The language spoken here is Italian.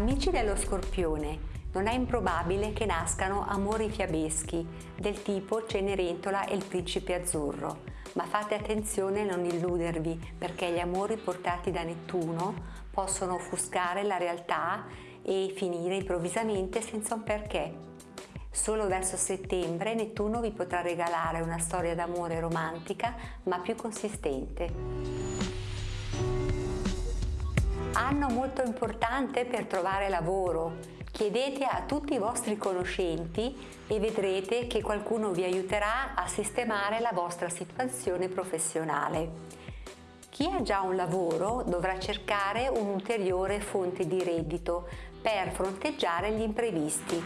Marte allo Scorpione. Non è improbabile che nascano amori fiabeschi, del tipo Cenerentola e il principe azzurro, ma fate attenzione a non illudervi perché gli amori portati da Nettuno possono offuscare la realtà e finire improvvisamente senza un perché. Solo verso settembre Nettuno vi potrà regalare una storia d'amore romantica ma più consistente. Anno molto importante per trovare lavoro. Chiedete a tutti i vostri conoscenti e vedrete che qualcuno vi aiuterà a sistemare la vostra situazione professionale. Chi ha già un lavoro dovrà cercare un'ulteriore fonte di reddito per fronteggiare gli imprevisti.